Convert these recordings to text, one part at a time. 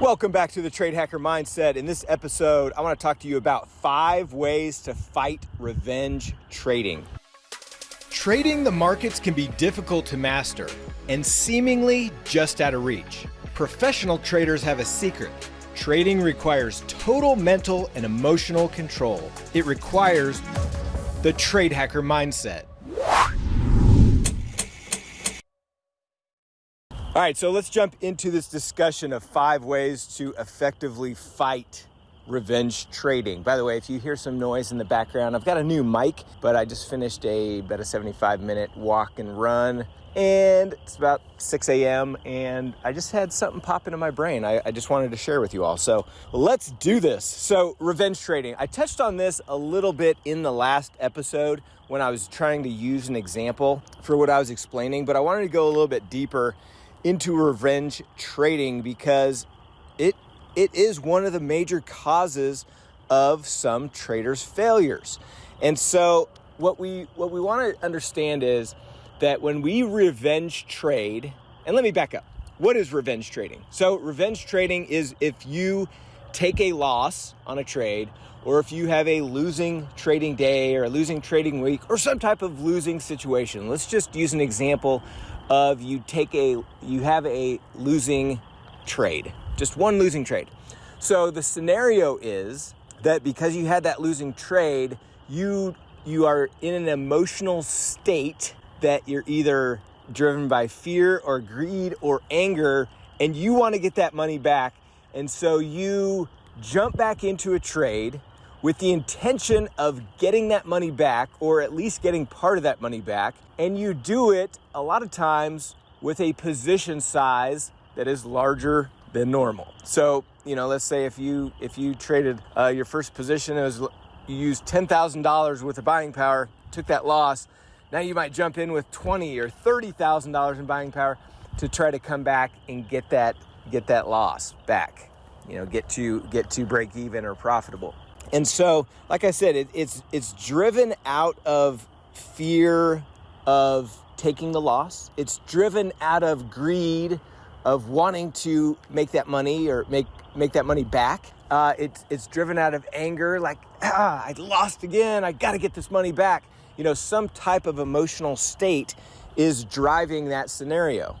Welcome back to the Trade Hacker Mindset. In this episode, I want to talk to you about five ways to fight revenge trading. Trading the markets can be difficult to master and seemingly just out of reach. Professional traders have a secret. Trading requires total mental and emotional control. It requires the Trade Hacker Mindset. All right, so let's jump into this discussion of five ways to effectively fight revenge trading. By the way, if you hear some noise in the background, I've got a new mic, but I just finished a about a 75 minute walk and run. And it's about 6 a.m. and I just had something pop into my brain. I, I just wanted to share with you all. So let's do this. So, revenge trading. I touched on this a little bit in the last episode when I was trying to use an example for what I was explaining, but I wanted to go a little bit deeper into revenge trading because it it is one of the major causes of some traders' failures. And so what we what we want to understand is that when we revenge trade, and let me back up. What is revenge trading? So revenge trading is if you take a loss on a trade or if you have a losing trading day or a losing trading week or some type of losing situation. Let's just use an example of you take a you have a losing trade, just one losing trade. So the scenario is that because you had that losing trade, you you are in an emotional state that you're either driven by fear or greed or anger and you want to get that money back and so you jump back into a trade with the intention of getting that money back or at least getting part of that money back. And you do it a lot of times with a position size that is larger than normal. So, you know, let's say if you if you traded uh, your first position, it was you used ten thousand dollars worth of buying power, took that loss. Now you might jump in with twenty or thirty thousand dollars in buying power to try to come back and get that get that loss back. You know, get to get to break even or profitable. And so, like I said, it, it's it's driven out of fear of taking the loss. It's driven out of greed of wanting to make that money or make make that money back. Uh, it's it's driven out of anger, like ah, I lost again. I got to get this money back. You know, some type of emotional state is driving that scenario.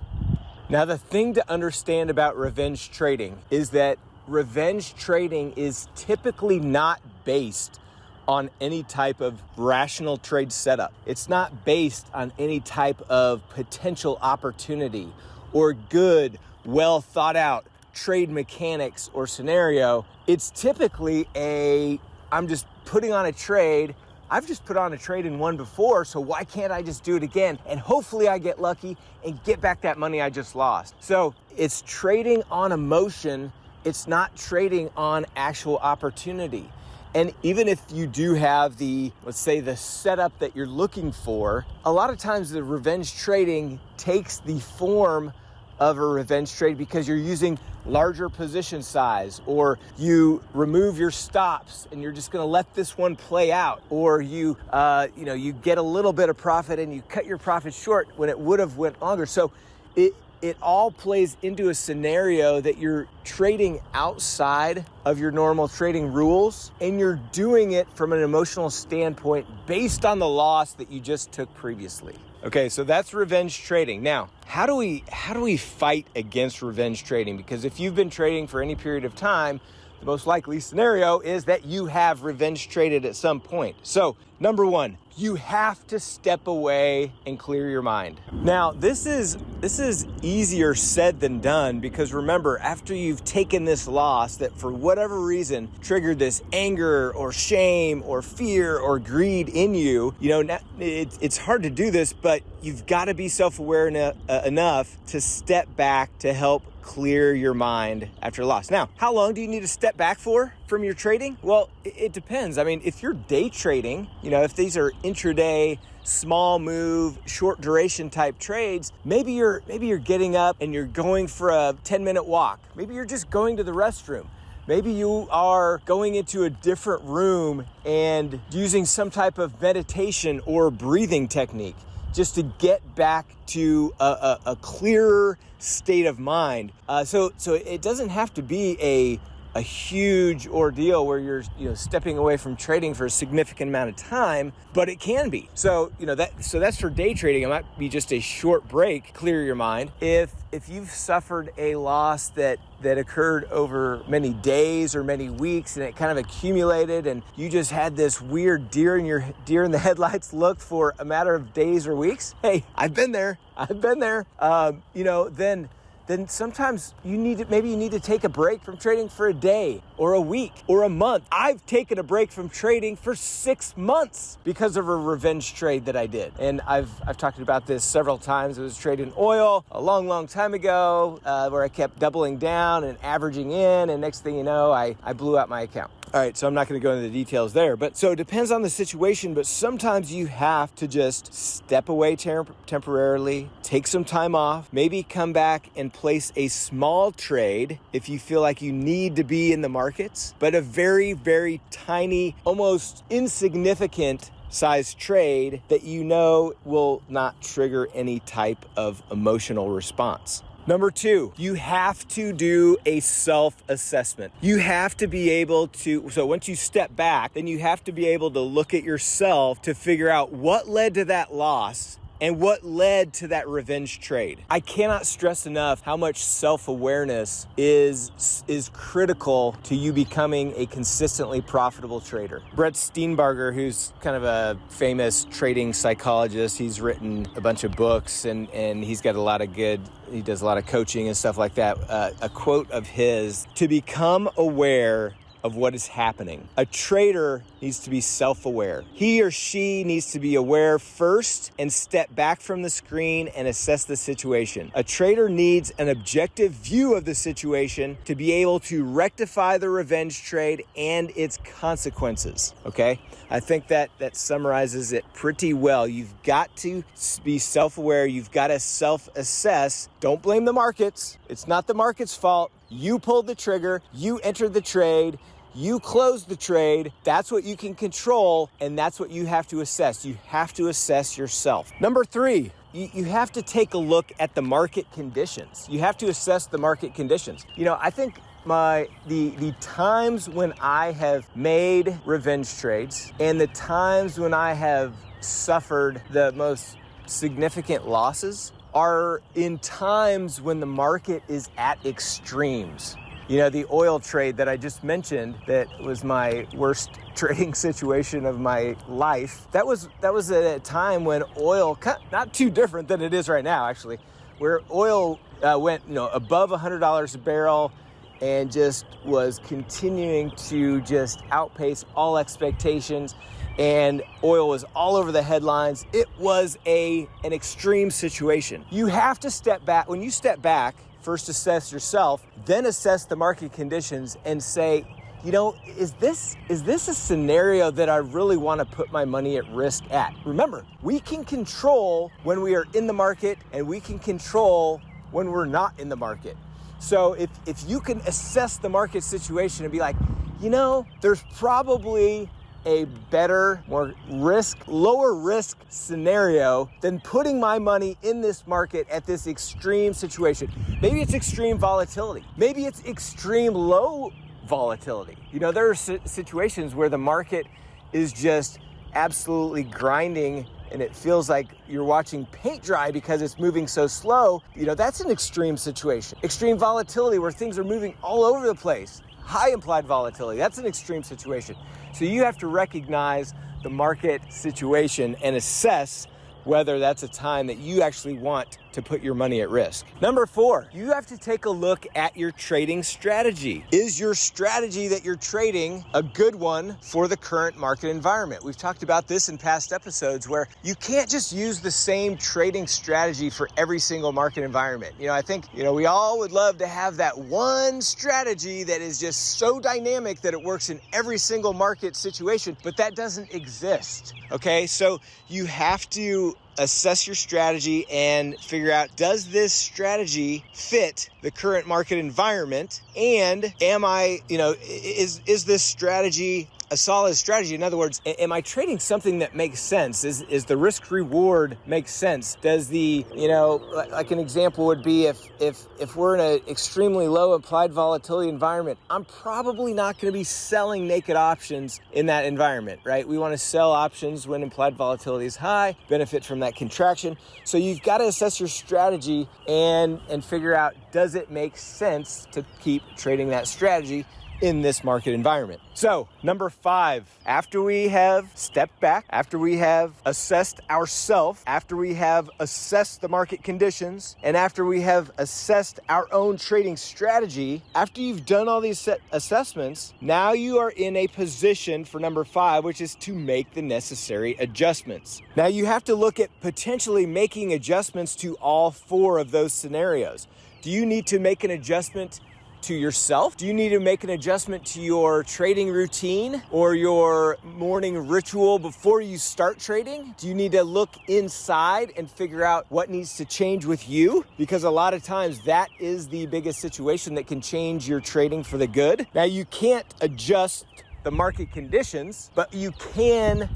Now, the thing to understand about revenge trading is that revenge trading is typically not based on any type of rational trade setup. It's not based on any type of potential opportunity or good, well thought out trade mechanics or scenario. It's typically a I'm just putting on a trade. I've just put on a trade in one before, so why can't I just do it again? And hopefully I get lucky and get back that money I just lost. So it's trading on emotion it's not trading on actual opportunity. And even if you do have the, let's say, the setup that you're looking for, a lot of times the revenge trading takes the form of a revenge trade because you're using larger position size or you remove your stops and you're just going to let this one play out or you uh, you know you get a little bit of profit and you cut your profit short when it would have went longer so it it all plays into a scenario that you're trading outside of your normal trading rules and you're doing it from an emotional standpoint based on the loss that you just took previously. Okay, so that's revenge trading. Now, how do we how do we fight against revenge trading? Because if you've been trading for any period of time, the most likely scenario is that you have revenge traded at some point. So, number 1, you have to step away and clear your mind. Now, this is this is easier said than done because remember, after you've taken this loss that for whatever reason triggered this anger or shame or fear or greed in you, you know, it's hard to do this, but you've got to be self-aware uh, enough to step back to help clear your mind after loss. Now, how long do you need to step back for from your trading? Well, it depends. I mean, if you're day trading, you know, if these are intraday small move short duration type trades maybe you're maybe you're getting up and you're going for a 10 minute walk maybe you're just going to the restroom Maybe you are going into a different room and using some type of meditation or breathing technique just to get back to a, a, a clearer state of mind. Uh, so, so it doesn't have to be a a huge ordeal where you're you know stepping away from trading for a significant amount of time but it can be. So you know that so that's for day trading. It might be just a short break clear your mind. If if you've suffered a loss that that occurred over many days or many weeks and it kind of accumulated and you just had this weird deer in your deer in the headlights look for a matter of days or weeks hey i've been there. I've been there. Um, you know then then sometimes you need to, maybe you need to take a break from trading for a day or a week or a month. I've taken a break from trading for six months because of a revenge trade that I did. And I've, I've talked about this several times. It was trading oil a long, long time ago uh, where I kept doubling down and averaging in. And next thing you know, I, I blew out my account. All right, so I'm not going to go into the details there, but so it depends on the situation. But sometimes you have to just step away temporarily, take some time off, maybe come back and place a small trade if you feel like you need to be in the markets, but a very, very tiny, almost insignificant size trade that you know will not trigger any type of emotional response. Number two, you have to do a self assessment. You have to be able to, so once you step back, then you have to be able to look at yourself to figure out what led to that loss and what led to that revenge trade. I cannot stress enough how much self-awareness is is critical to you becoming a consistently profitable trader. Brett Steenbarger, who's kind of a famous trading psychologist, he's written a bunch of books and and he's got a lot of good he does a lot of coaching and stuff like that. Uh, a quote of his to become aware of what is happening. A trader needs to be self aware. He or she needs to be aware first and step back from the screen and assess the situation. A trader needs an objective view of the situation to be able to rectify the revenge trade and its consequences. Okay? I think that that summarizes it pretty well. You've got to be self aware, you've got to self assess. Don't blame the markets, it's not the market's fault. You pulled the trigger, you entered the trade. You close the trade. That's what you can control, and that's what you have to assess. You have to assess yourself. Number three, you, have to take a look at the market conditions. You have to assess the market conditions. You know, I think my the the times when I have made revenge trades and the times when I have suffered the most significant losses are in times when the market is at extremes. You know, the oil trade that I just mentioned that was my worst trading situation of my life. That was that was at a time when oil not too different than it is right now actually, where oil uh, went, you know, above $100 a barrel and just was continuing to just outpace all expectations and oil was all over the headlines. It was a an extreme situation. You have to step back when you step back First assess yourself, then assess the market conditions and say, you know, is this is this a scenario that I really want to put my money at risk at? Remember, we can control when we are in the market and we can control when we're not in the market. So if if you can assess the market situation and be like, you know, there's probably a better, more risk, lower risk scenario than putting my money in this market at this extreme situation. Maybe it's extreme volatility. Maybe it's extreme low volatility. You know, there are situations where the market is just absolutely grinding and it feels like you're watching paint dry because it's moving so slow, you know, that's an extreme situation. Extreme volatility where things are moving all over the place high implied volatility. That's an extreme situation. So you have to recognize the market situation and assess whether that's a time that you actually want to put your money at risk. Number four, you have to take a look at your trading strategy. Is your strategy that you're trading a good one for the current market environment? We've talked about this in past episodes where you can't just use the same trading strategy for every single market environment. You know, I think, you know, we all would love to have that one strategy that is just so dynamic that it works in every single market situation, but that doesn't exist. Okay, so you have to assess your strategy and figure out does this strategy fit the current market environment? And am I, you know, is is this strategy a solid strategy? In other words, am I trading something that makes sense? Is, is the risk reward make sense? Does the, you know, like an example would be if, if, if we're in an extremely low implied volatility environment, I'm probably not going to be selling naked options in that environment, right? We want to sell options when implied volatility is high, benefit from that contraction. So you've got to assess your strategy and, and figure out does it make sense to keep trading that strategy in this market environment. So, number five, after we have stepped back, after we have assessed ourselves, after we have assessed the market conditions, and after we have assessed our own trading strategy, after you've done all these assessments, now you are in a position for number five, which is to make the necessary adjustments. Now, you have to look at potentially making adjustments to all four of those scenarios. Do you need to make an adjustment to yourself? Do you need to make an adjustment to your trading routine or your morning ritual before you start trading? Do you need to look inside and figure out what needs to change with you? Because a lot of times that is the biggest situation that can change your trading for the good. Now, you can't adjust the market conditions, but you can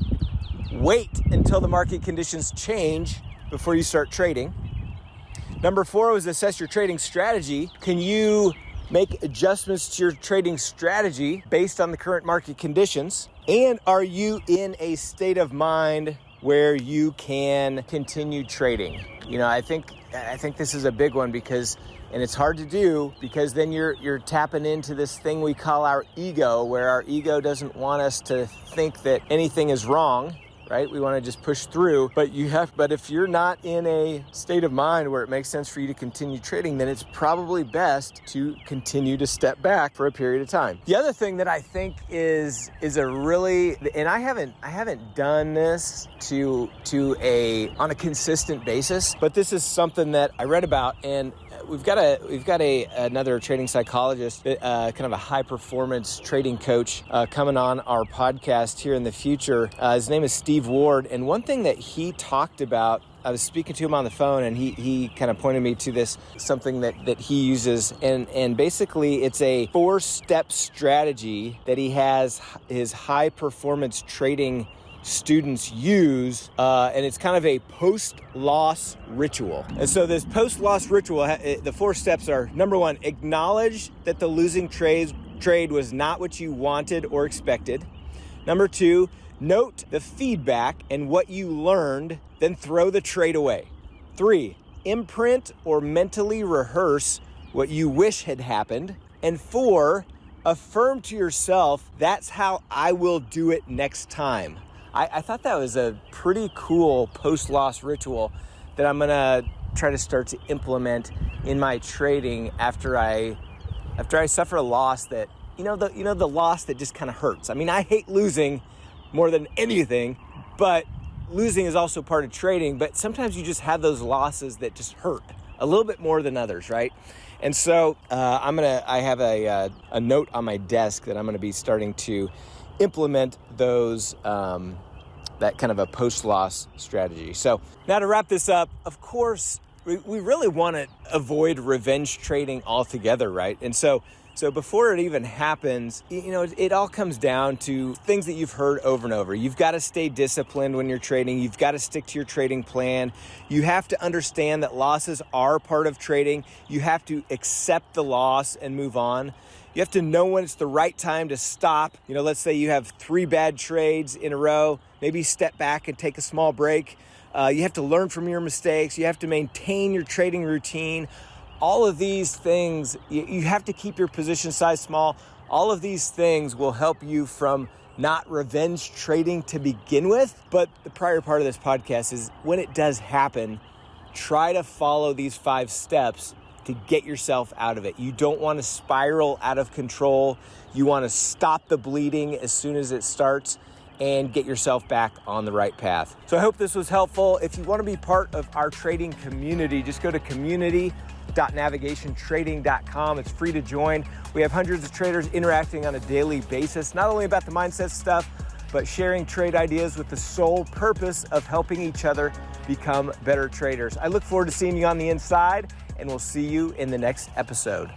wait until the market conditions change before you start trading. Number four was assess your trading strategy. Can you make adjustments to your trading strategy based on the current market conditions? And are you in a state of mind where you can continue trading? You know, I think I think this is a big one because and it's hard to do because then you're you're tapping into this thing we call our ego where our ego doesn't want us to think that anything is wrong right? We want to just push through, but you have, but if you're not in a state of mind where it makes sense for you to continue trading, then it's probably best to continue to step back for a period of time. The other thing that I think is, is a really, and I haven't, I haven't done this to, to a, on a consistent basis, but this is something that I read about and we've got a we've got a another trading psychologist, uh, kind of a high performance trading coach, uh, coming on our podcast here in the future. Uh, his name is Steve Ward, and one thing that he talked about I was speaking to him on the phone and he, he kind of pointed me to this something that, that he uses and, and basically it's a four step strategy that he has his high performance trading students use, uh, and it's kind of a post loss ritual. And so, this post loss ritual, the four steps are number one, acknowledge that the losing trade was not what you wanted or expected. Number two, note the feedback and what you learned, then throw the trade away. Three, imprint or mentally rehearse what you wish had happened. And four, affirm to yourself, that's how I will do it next time. I, I thought that was a pretty cool post loss ritual that I'm gonna try to start to implement in my trading after I after I suffer a loss that you know the you know the loss that just kind of hurts. I mean, I hate losing more than anything, but losing is also part of trading, but sometimes you just have those losses that just hurt a little bit more than others, right? And so uh, I'm gonna I have a uh, a note on my desk that I'm gonna be starting to implement those um, that kind of a post loss strategy. So now to wrap this up, of course, we, we really want to avoid revenge trading altogether, right? And so so before it even happens, you know, it, it, all comes down to things that you've heard over and over. You've got to stay disciplined when you're trading. You've got to stick to your trading plan. You have to understand that losses are part of trading. You have to accept the loss and move on. You have to know when it's the right time to stop. You know, let's say you have three bad trades in a row, maybe step back and take a small break. Uh, you have to learn from your mistakes. You have to maintain your trading routine. All of these things, you, you have to keep your position size small. All of these things will help you from not revenge trading to begin with. But the prior part of this podcast is when it does happen, try to follow these five steps to get yourself out of it. You don't want to spiral out of control. You want to stop the bleeding as soon as it starts and get yourself back on the right path. So I hope this was helpful. If you want to be part of our trading community, just go to community.navigationtrading.com. It's free to join. We have hundreds of traders interacting on a daily basis, not only about the mindset stuff, but sharing trade ideas with the sole purpose of helping each other become better traders. I look forward to seeing you on the inside and we'll see you in the next episode.